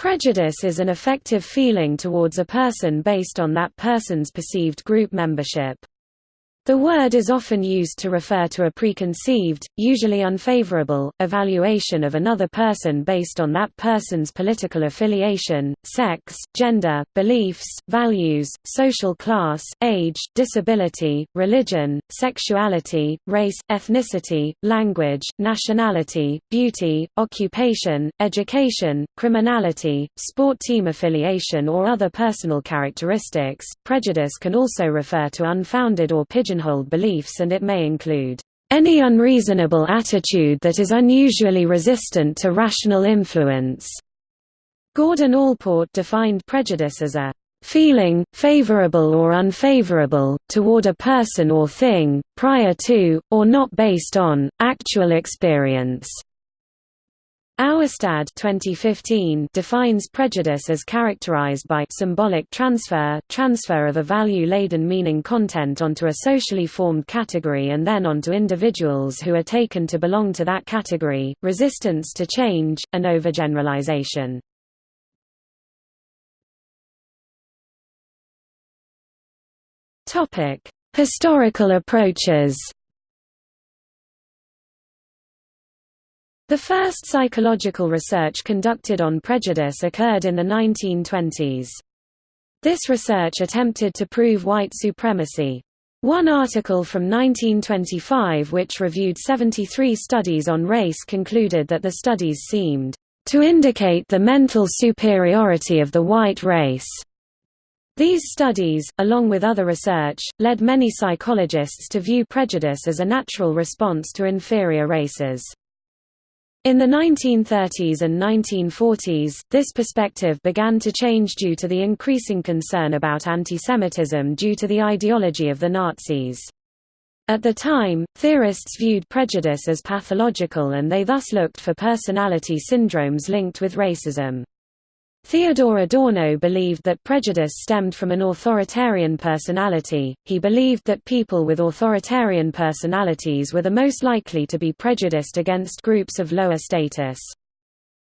Prejudice is an affective feeling towards a person based on that person's perceived group membership. The word is often used to refer to a preconceived, usually unfavorable, evaluation of another person based on that person's political affiliation, sex, gender, beliefs, values, social class, age, disability, religion, sexuality, race, ethnicity, language, nationality, beauty, occupation, education, criminality, sport team affiliation or other personal characteristics. Prejudice can also refer to unfounded or pigeon pigeonholed beliefs and it may include any unreasonable attitude that is unusually resistant to rational influence. Gordon Allport defined prejudice as a feeling, favorable or unfavorable, toward a person or thing, prior to, or not based on, actual experience. Auestad 2015 defines prejudice as characterized by symbolic transfer transfer of a value-laden meaning content onto a socially formed category and then onto individuals who are taken to belong to that category, resistance to change, and overgeneralization. Historical approaches The first psychological research conducted on prejudice occurred in the 1920s. This research attempted to prove white supremacy. One article from 1925 which reviewed 73 studies on race concluded that the studies seemed to indicate the mental superiority of the white race. These studies, along with other research, led many psychologists to view prejudice as a natural response to inferior races. In the 1930s and 1940s, this perspective began to change due to the increasing concern about antisemitism due to the ideology of the Nazis. At the time, theorists viewed prejudice as pathological and they thus looked for personality syndromes linked with racism. Theodor Adorno believed that prejudice stemmed from an authoritarian personality, he believed that people with authoritarian personalities were the most likely to be prejudiced against groups of lower status.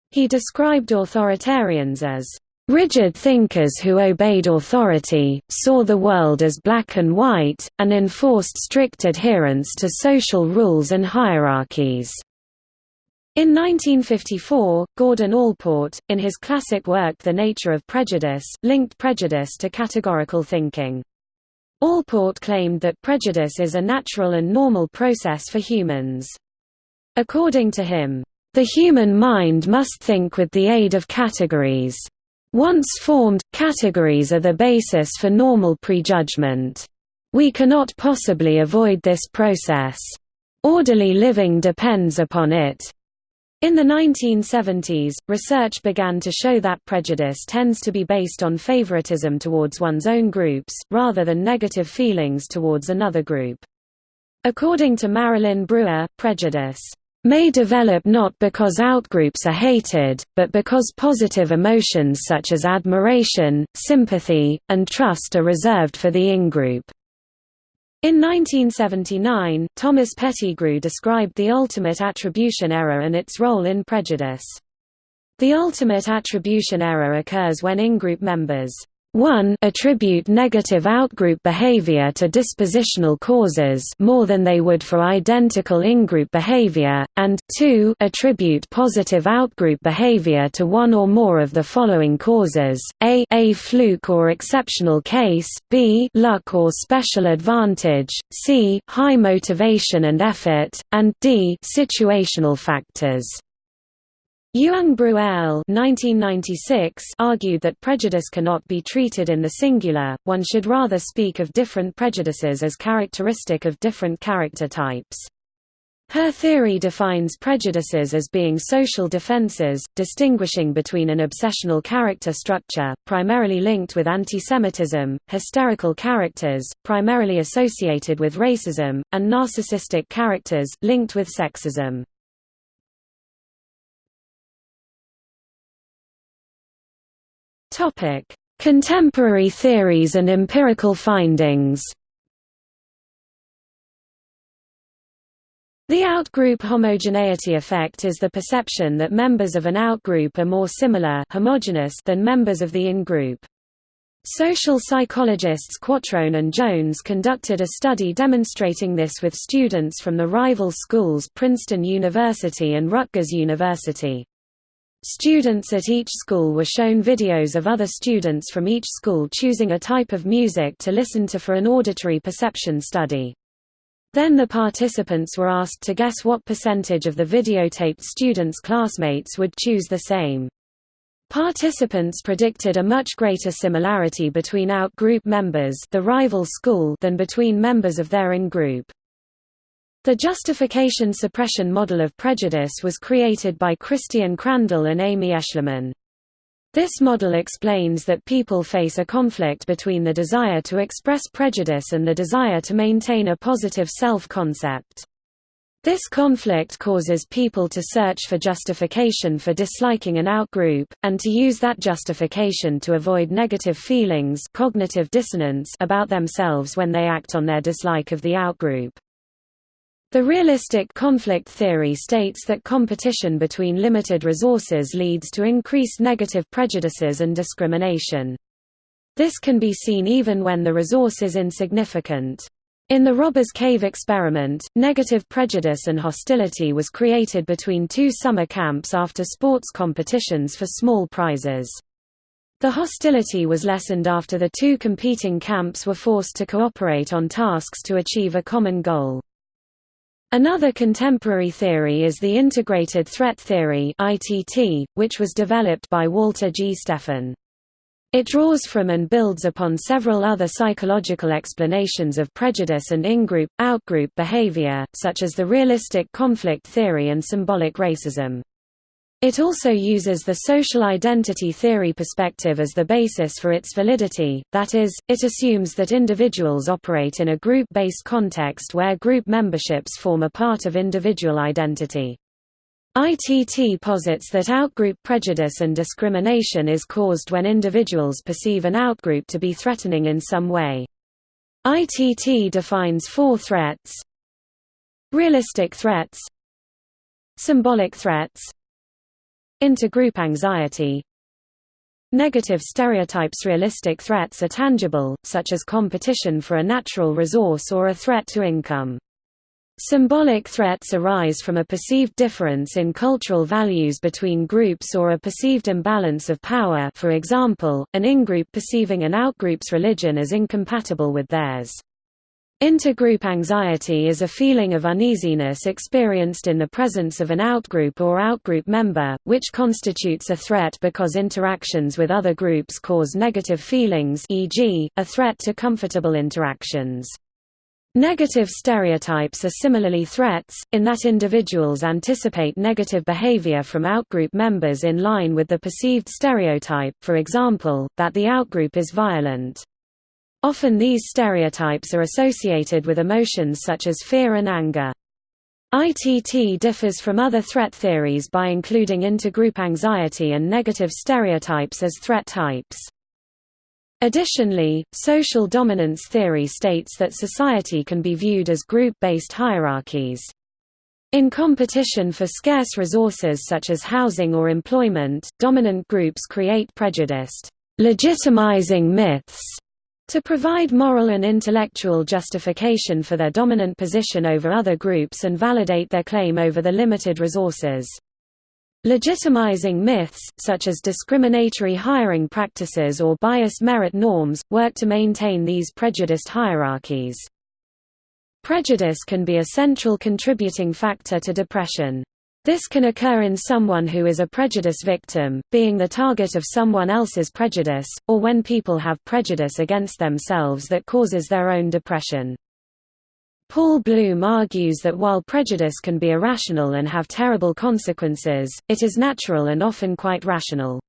He described authoritarians as rigid thinkers who obeyed authority, saw the world as black and white, and enforced strict adherence to social rules and hierarchies. In 1954, Gordon Allport, in his classic work The Nature of Prejudice, linked prejudice to categorical thinking. Allport claimed that prejudice is a natural and normal process for humans. According to him, "...the human mind must think with the aid of categories. Once formed, categories are the basis for normal prejudgment. We cannot possibly avoid this process. Orderly living depends upon it." In the 1970s, research began to show that prejudice tends to be based on favoritism towards one's own groups, rather than negative feelings towards another group. According to Marilyn Brewer, prejudice may develop not because outgroups are hated, but because positive emotions such as admiration, sympathy, and trust are reserved for the in-group. In 1979, Thomas Pettigrew described the ultimate attribution error and its role in prejudice. The ultimate attribution error occurs when in-group members 1 attribute negative outgroup behavior to dispositional causes more than they would for identical in-group behavior, and 2 attribute positive outgroup behavior to one or more of the following causes, a a fluke or exceptional case, b luck or special advantage, c high motivation and effort, and d situational factors. Young-Bruehl argued that prejudice cannot be treated in the singular, one should rather speak of different prejudices as characteristic of different character types. Her theory defines prejudices as being social defenses, distinguishing between an obsessional character structure, primarily linked with antisemitism, hysterical characters, primarily associated with racism, and narcissistic characters, linked with sexism. Topic: Contemporary theories and empirical findings. The outgroup homogeneity effect is the perception that members of an outgroup are more similar homogeneous than members of the in-group. Social psychologists Quattrone and Jones conducted a study demonstrating this with students from the rival schools Princeton University and Rutgers University. Students at each school were shown videos of other students from each school choosing a type of music to listen to for an auditory perception study. Then the participants were asked to guess what percentage of the videotaped students' classmates would choose the same. Participants predicted a much greater similarity between out-group members the rival school than between members of their in-group. The justification suppression model of prejudice was created by Christian Crandall and Amy Eshleman. This model explains that people face a conflict between the desire to express prejudice and the desire to maintain a positive self-concept. This conflict causes people to search for justification for disliking an outgroup, and to use that justification to avoid negative feelings cognitive dissonance about themselves when they act on their dislike of the outgroup. The realistic conflict theory states that competition between limited resources leads to increased negative prejudices and discrimination. This can be seen even when the resource is insignificant. In the Robbers Cave experiment, negative prejudice and hostility was created between two summer camps after sports competitions for small prizes. The hostility was lessened after the two competing camps were forced to cooperate on tasks to achieve a common goal. Another contemporary theory is the integrated threat theory which was developed by Walter G. Stephan. It draws from and builds upon several other psychological explanations of prejudice and in-group, out-group behavior, such as the realistic conflict theory and symbolic racism. It also uses the social identity theory perspective as the basis for its validity, that is, it assumes that individuals operate in a group-based context where group memberships form a part of individual identity. ITT posits that outgroup prejudice and discrimination is caused when individuals perceive an outgroup to be threatening in some way. ITT defines four threats Realistic threats Symbolic threats Intergroup anxiety Negative stereotypes Realistic threats are tangible, such as competition for a natural resource or a threat to income. Symbolic threats arise from a perceived difference in cultural values between groups or a perceived imbalance of power for example, an in-group perceiving an outgroup's religion as incompatible with theirs. Intergroup anxiety is a feeling of uneasiness experienced in the presence of an outgroup or outgroup member, which constitutes a threat because interactions with other groups cause negative feelings e.g., a threat to comfortable interactions. Negative stereotypes are similarly threats, in that individuals anticipate negative behavior from outgroup members in line with the perceived stereotype for example, that the outgroup is violent. Often these stereotypes are associated with emotions such as fear and anger. ITT differs from other threat theories by including intergroup anxiety and negative stereotypes as threat types. Additionally, social dominance theory states that society can be viewed as group-based hierarchies. In competition for scarce resources such as housing or employment, dominant groups create prejudiced, legitimizing myths to provide moral and intellectual justification for their dominant position over other groups and validate their claim over the limited resources. Legitimizing myths, such as discriminatory hiring practices or biased merit norms, work to maintain these prejudiced hierarchies. Prejudice can be a central contributing factor to depression. This can occur in someone who is a prejudice victim, being the target of someone else's prejudice, or when people have prejudice against themselves that causes their own depression. Paul Bloom argues that while prejudice can be irrational and have terrible consequences, it is natural and often quite rational.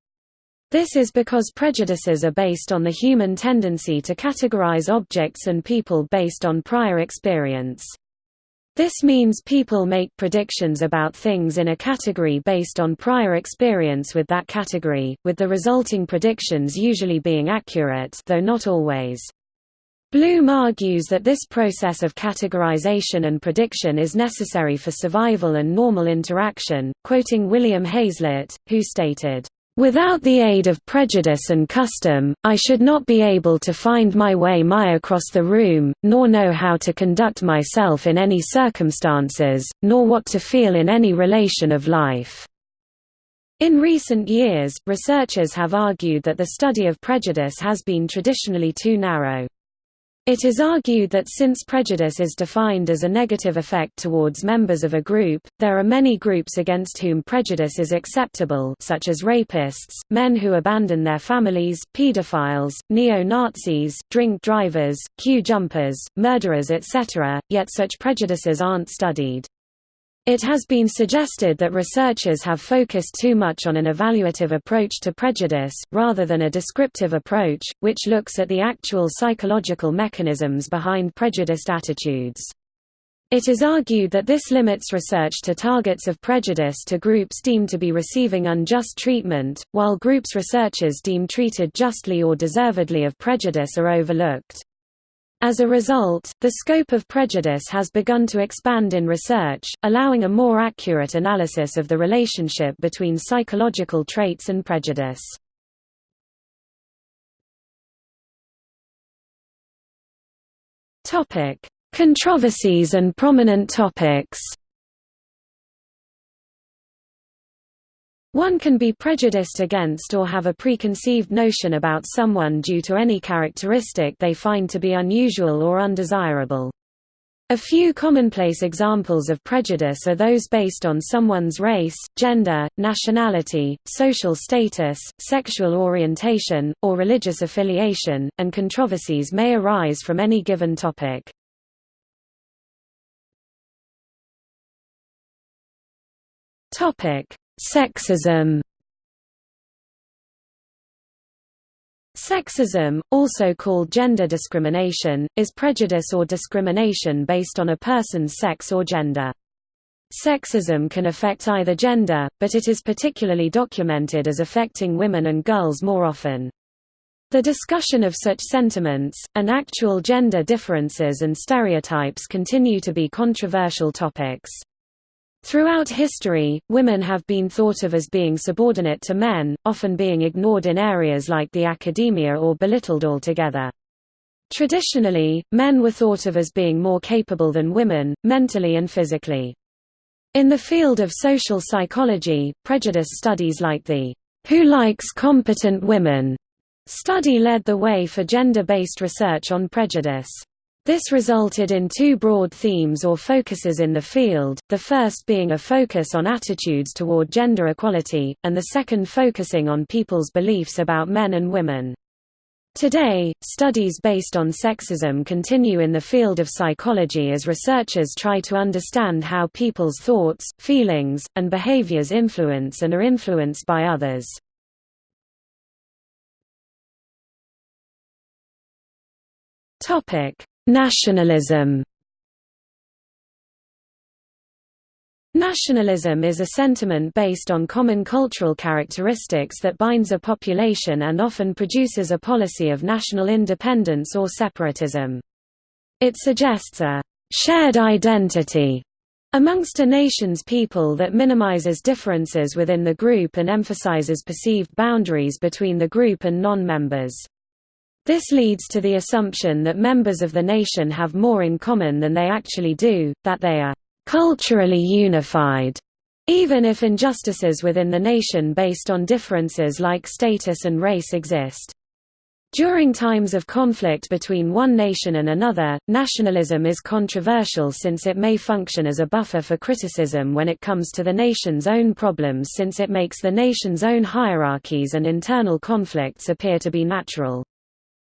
This is because prejudices are based on the human tendency to categorize objects and people based on prior experience. This means people make predictions about things in a category based on prior experience with that category, with the resulting predictions usually being accurate though not always. Bloom argues that this process of categorization and prediction is necessary for survival and normal interaction, quoting William Hazlitt, who stated, Without the aid of prejudice and custom, I should not be able to find my way my across the room, nor know how to conduct myself in any circumstances, nor what to feel in any relation of life. In recent years, researchers have argued that the study of prejudice has been traditionally too narrow. It is argued that since prejudice is defined as a negative effect towards members of a group, there are many groups against whom prejudice is acceptable such as rapists, men who abandon their families, pedophiles, neo-Nazis, drink drivers, queue jumpers, murderers etc., yet such prejudices aren't studied. It has been suggested that researchers have focused too much on an evaluative approach to prejudice, rather than a descriptive approach, which looks at the actual psychological mechanisms behind prejudiced attitudes. It is argued that this limits research to targets of prejudice to groups deemed to be receiving unjust treatment, while groups researchers deem treated justly or deservedly of prejudice are overlooked. As a result, the scope of prejudice has begun to expand in research, allowing a more accurate analysis of the relationship between psychological traits and prejudice. Controversies and prominent topics One can be prejudiced against or have a preconceived notion about someone due to any characteristic they find to be unusual or undesirable. A few commonplace examples of prejudice are those based on someone's race, gender, nationality, social status, sexual orientation, or religious affiliation, and controversies may arise from any given topic. Sexism Sexism, also called gender discrimination, is prejudice or discrimination based on a person's sex or gender. Sexism can affect either gender, but it is particularly documented as affecting women and girls more often. The discussion of such sentiments, and actual gender differences and stereotypes continue to be controversial topics. Throughout history, women have been thought of as being subordinate to men, often being ignored in areas like the academia or belittled altogether. Traditionally, men were thought of as being more capable than women, mentally and physically. In the field of social psychology, prejudice studies like the Who Likes Competent Women study led the way for gender-based research on prejudice. This resulted in two broad themes or focuses in the field, the first being a focus on attitudes toward gender equality, and the second focusing on people's beliefs about men and women. Today, studies based on sexism continue in the field of psychology as researchers try to understand how people's thoughts, feelings, and behaviors influence and are influenced by others. Topic: Nationalism Nationalism is a sentiment based on common cultural characteristics that binds a population and often produces a policy of national independence or separatism. It suggests a shared identity amongst a nation's people that minimizes differences within the group and emphasizes perceived boundaries between the group and non-members. This leads to the assumption that members of the nation have more in common than they actually do, that they are culturally unified, even if injustices within the nation based on differences like status and race exist. During times of conflict between one nation and another, nationalism is controversial since it may function as a buffer for criticism when it comes to the nation's own problems since it makes the nation's own hierarchies and internal conflicts appear to be natural.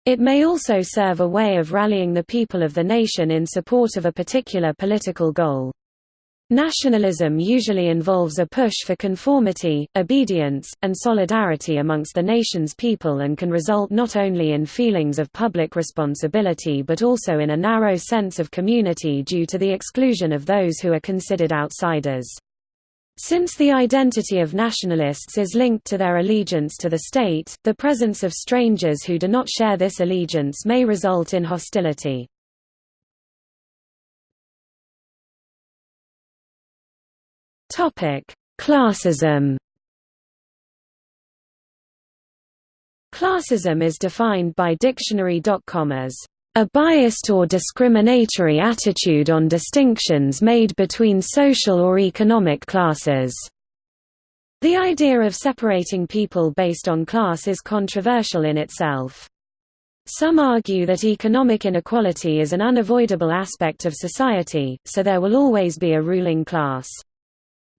It may also serve a way of rallying the people of the nation in support of a particular political goal. Nationalism usually involves a push for conformity, obedience, and solidarity amongst the nation's people and can result not only in feelings of public responsibility but also in a narrow sense of community due to the exclusion of those who are considered outsiders. Since the identity of nationalists is linked to their allegiance to the state, the presence of strangers who do not share this allegiance may result in hostility. Classism Classism is defined by Dictionary.com as a biased or discriminatory attitude on distinctions made between social or economic classes. The idea of separating people based on class is controversial in itself. Some argue that economic inequality is an unavoidable aspect of society, so there will always be a ruling class.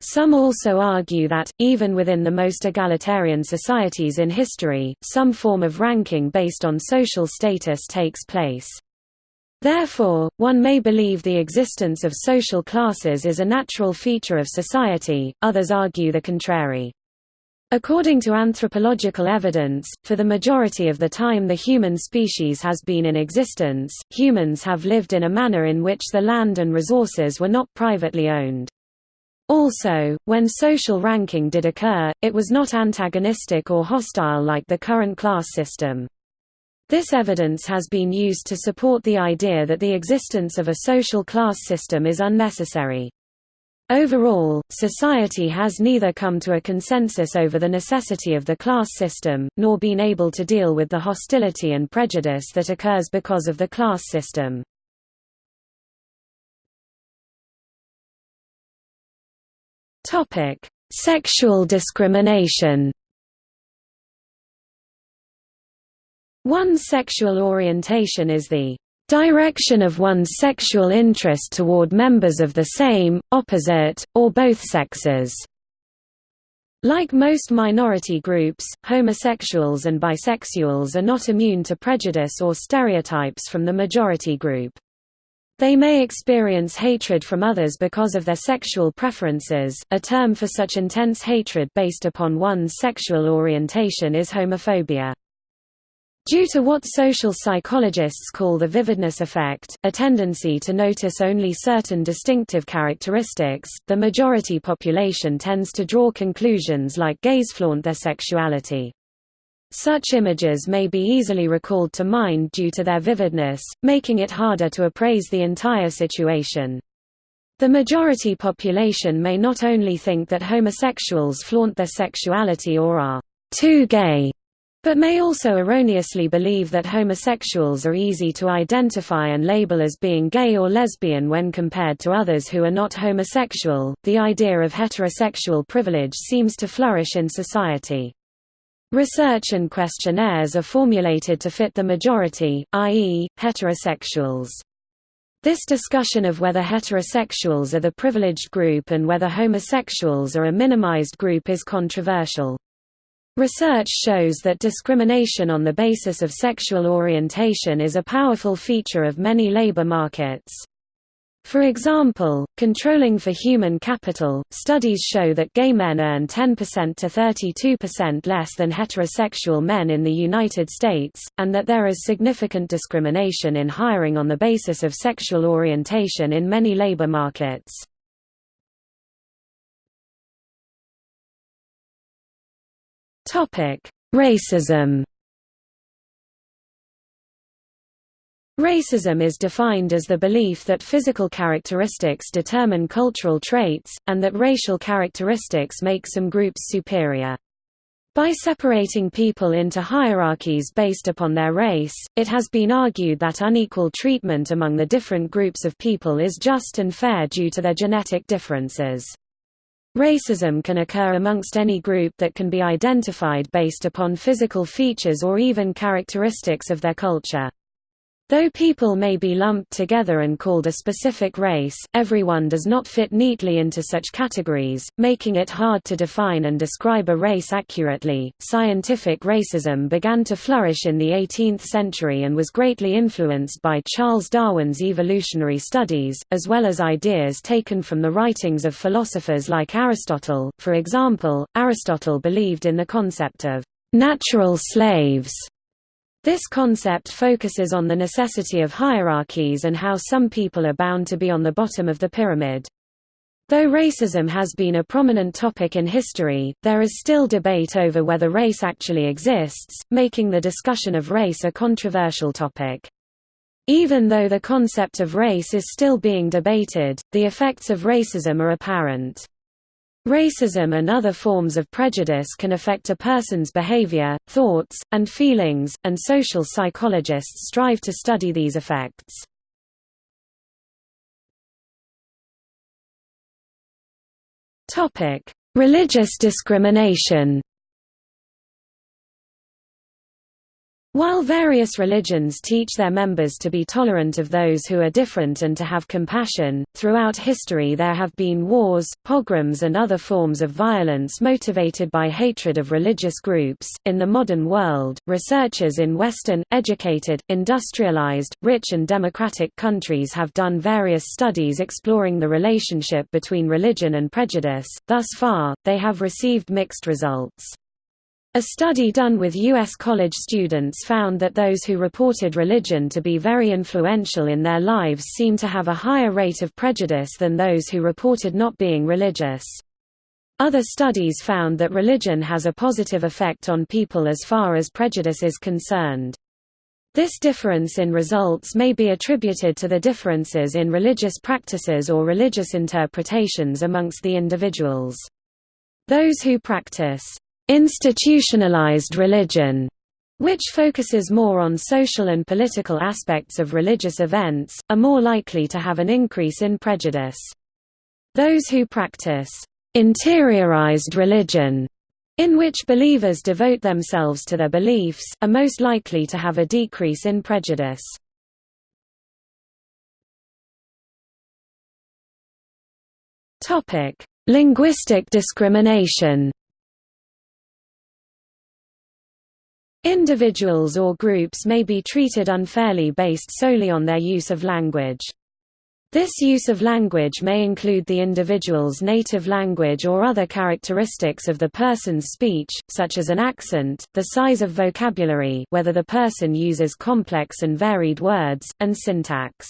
Some also argue that, even within the most egalitarian societies in history, some form of ranking based on social status takes place. Therefore, one may believe the existence of social classes is a natural feature of society, others argue the contrary. According to anthropological evidence, for the majority of the time the human species has been in existence, humans have lived in a manner in which the land and resources were not privately owned. Also, when social ranking did occur, it was not antagonistic or hostile like the current class system. This evidence has been used to support the idea that the existence of a social class system is unnecessary. Overall, society has neither come to a consensus over the necessity of the class system, nor been able to deal with the hostility and prejudice that occurs because of the class system. Topic: Sexual discrimination. One's sexual orientation is the direction of one's sexual interest toward members of the same, opposite, or both sexes. Like most minority groups, homosexuals and bisexuals are not immune to prejudice or stereotypes from the majority group. They may experience hatred from others because of their sexual preferences. A term for such intense hatred based upon one's sexual orientation is homophobia. Due to what social psychologists call the vividness effect, a tendency to notice only certain distinctive characteristics, the majority population tends to draw conclusions like gays flaunt their sexuality. Such images may be easily recalled to mind due to their vividness, making it harder to appraise the entire situation. The majority population may not only think that homosexuals flaunt their sexuality or are too gay, but may also erroneously believe that homosexuals are easy to identify and label as being gay or lesbian when compared to others who are not homosexual. The idea of heterosexual privilege seems to flourish in society. Research and questionnaires are formulated to fit the majority, i.e., heterosexuals. This discussion of whether heterosexuals are the privileged group and whether homosexuals are a minimized group is controversial. Research shows that discrimination on the basis of sexual orientation is a powerful feature of many labor markets. For example, controlling for human capital, studies show that gay men earn 10% to 32% less than heterosexual men in the United States, and that there is significant discrimination in hiring on the basis of sexual orientation in many labor markets. Racism Racism is defined as the belief that physical characteristics determine cultural traits, and that racial characteristics make some groups superior. By separating people into hierarchies based upon their race, it has been argued that unequal treatment among the different groups of people is just and fair due to their genetic differences. Racism can occur amongst any group that can be identified based upon physical features or even characteristics of their culture. Though people may be lumped together and called a specific race, everyone does not fit neatly into such categories, making it hard to define and describe a race accurately. Scientific racism began to flourish in the 18th century and was greatly influenced by Charles Darwin's evolutionary studies, as well as ideas taken from the writings of philosophers like Aristotle. For example, Aristotle believed in the concept of natural slaves this concept focuses on the necessity of hierarchies and how some people are bound to be on the bottom of the pyramid. Though racism has been a prominent topic in history, there is still debate over whether race actually exists, making the discussion of race a controversial topic. Even though the concept of race is still being debated, the effects of racism are apparent. Racism and other forms of prejudice can affect a person's behavior, thoughts, and feelings, and social psychologists strive to study these effects. Religious discrimination While various religions teach their members to be tolerant of those who are different and to have compassion, throughout history there have been wars, pogroms, and other forms of violence motivated by hatred of religious groups. In the modern world, researchers in Western, educated, industrialized, rich, and democratic countries have done various studies exploring the relationship between religion and prejudice. Thus far, they have received mixed results. A study done with U.S. college students found that those who reported religion to be very influential in their lives seem to have a higher rate of prejudice than those who reported not being religious. Other studies found that religion has a positive effect on people as far as prejudice is concerned. This difference in results may be attributed to the differences in religious practices or religious interpretations amongst the individuals. Those who practice institutionalized religion, which focuses more on social and political aspects of religious events, are more likely to have an increase in prejudice. Those who practice interiorized religion, in which believers devote themselves to their beliefs, are most likely to have a decrease in prejudice. Linguistic discrimination Individuals or groups may be treated unfairly based solely on their use of language. This use of language may include the individual's native language or other characteristics of the person's speech, such as an accent, the size of vocabulary whether the person uses complex and varied words, and syntax.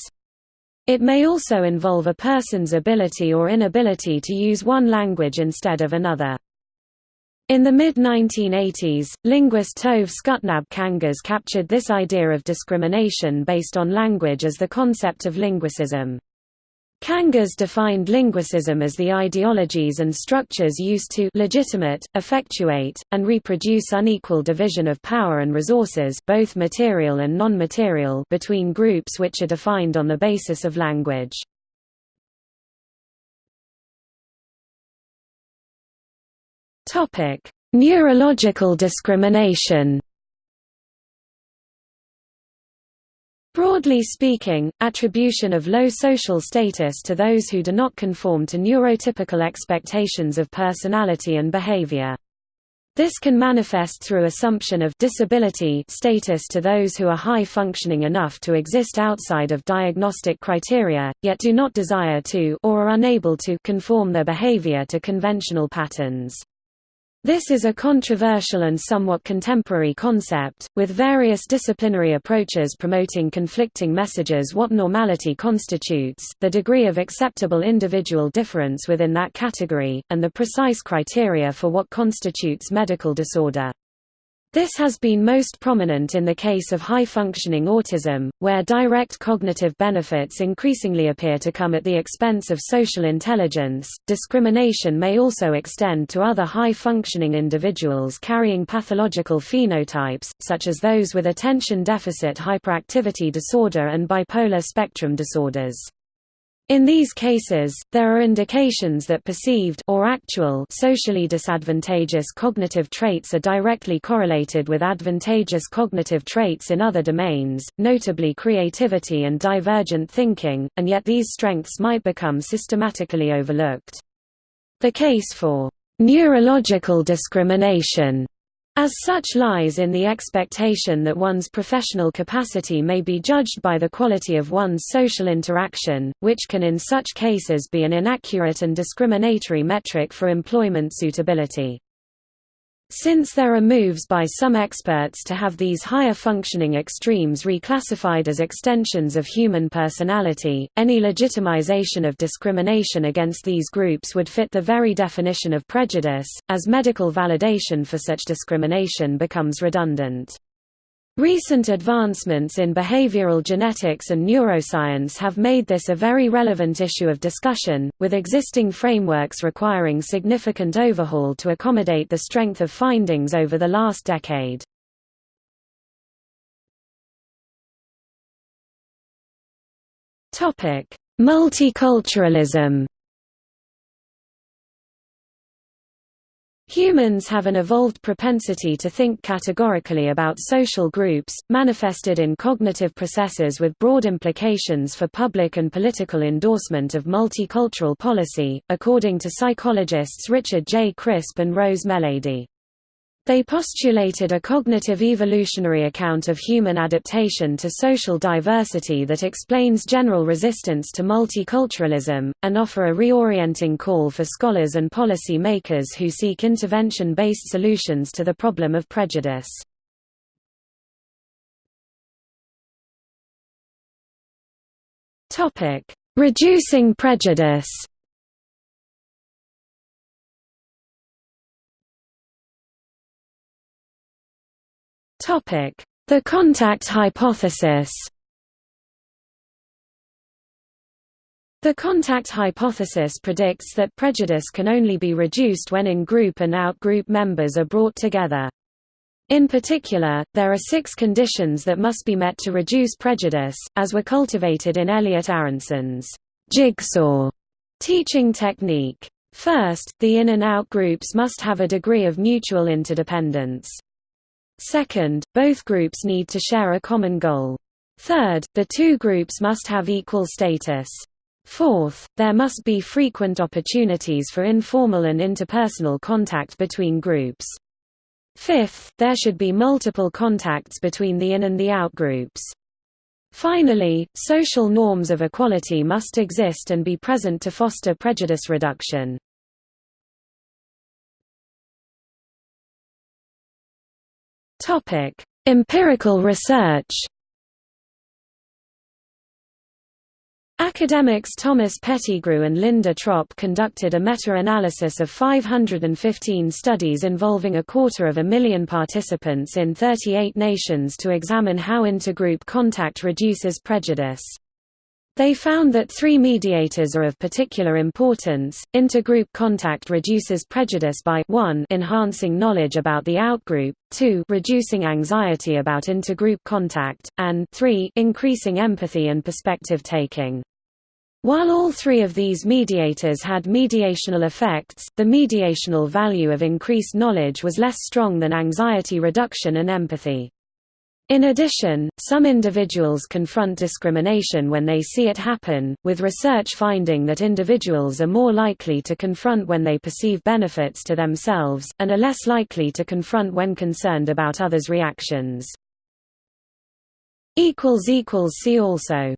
It may also involve a person's ability or inability to use one language instead of another. In the mid-1980s, linguist Tove Skutnabb-Kangas captured this idea of discrimination based on language as the concept of linguicism. Kangas defined linguicism as the ideologies and structures used to legitimate, effectuate, and reproduce unequal division of power and resources both material and non-material between groups which are defined on the basis of language. Topic: Neurological discrimination. Broadly speaking, attribution of low social status to those who do not conform to neurotypical expectations of personality and behavior. This can manifest through assumption of disability status to those who are high functioning enough to exist outside of diagnostic criteria, yet do not desire to or are unable to conform their behavior to conventional patterns. This is a controversial and somewhat contemporary concept, with various disciplinary approaches promoting conflicting messages what normality constitutes, the degree of acceptable individual difference within that category, and the precise criteria for what constitutes medical disorder. This has been most prominent in the case of high-functioning autism, where direct cognitive benefits increasingly appear to come at the expense of social intelligence. Discrimination may also extend to other high-functioning individuals carrying pathological phenotypes, such as those with attention deficit hyperactivity disorder and bipolar spectrum disorders. In these cases, there are indications that perceived or actual socially disadvantageous cognitive traits are directly correlated with advantageous cognitive traits in other domains, notably creativity and divergent thinking, and yet these strengths might become systematically overlooked. The case for neurological discrimination as such lies in the expectation that one's professional capacity may be judged by the quality of one's social interaction, which can in such cases be an inaccurate and discriminatory metric for employment suitability. Since there are moves by some experts to have these higher functioning extremes reclassified as extensions of human personality, any legitimization of discrimination against these groups would fit the very definition of prejudice, as medical validation for such discrimination becomes redundant. Recent advancements in behavioral genetics and neuroscience have made this a very relevant issue of discussion, with existing frameworks requiring significant overhaul to accommodate the strength of findings over the last decade. Multiculturalism Humans have an evolved propensity to think categorically about social groups, manifested in cognitive processes with broad implications for public and political endorsement of multicultural policy, according to psychologists Richard J. Crisp and Rose Meleady. They postulated a cognitive evolutionary account of human adaptation to social diversity that explains general resistance to multiculturalism, and offer a reorienting call for scholars and policy makers who seek intervention-based solutions to the problem of prejudice. Reducing prejudice The contact hypothesis The contact hypothesis predicts that prejudice can only be reduced when in-group and out-group members are brought together. In particular, there are six conditions that must be met to reduce prejudice, as were cultivated in Elliot Aronson's jigsaw teaching technique. First, the in and out groups must have a degree of mutual interdependence. Second, both groups need to share a common goal. Third, the two groups must have equal status. Fourth, there must be frequent opportunities for informal and interpersonal contact between groups. Fifth, there should be multiple contacts between the in and the out groups. Finally, social norms of equality must exist and be present to foster prejudice reduction. Topic: Empirical research. Academics Thomas Pettigrew and Linda Tropp conducted a meta-analysis of 515 studies involving a quarter of a million participants in 38 nations to examine how intergroup contact reduces prejudice. They found that three mediators are of particular importance. Intergroup contact reduces prejudice by 1 enhancing knowledge about the outgroup, 2 reducing anxiety about intergroup contact, and 3 increasing empathy and perspective taking. While all three of these mediators had mediational effects, the mediational value of increased knowledge was less strong than anxiety reduction and empathy. In addition, some individuals confront discrimination when they see it happen, with research finding that individuals are more likely to confront when they perceive benefits to themselves, and are less likely to confront when concerned about others' reactions. See also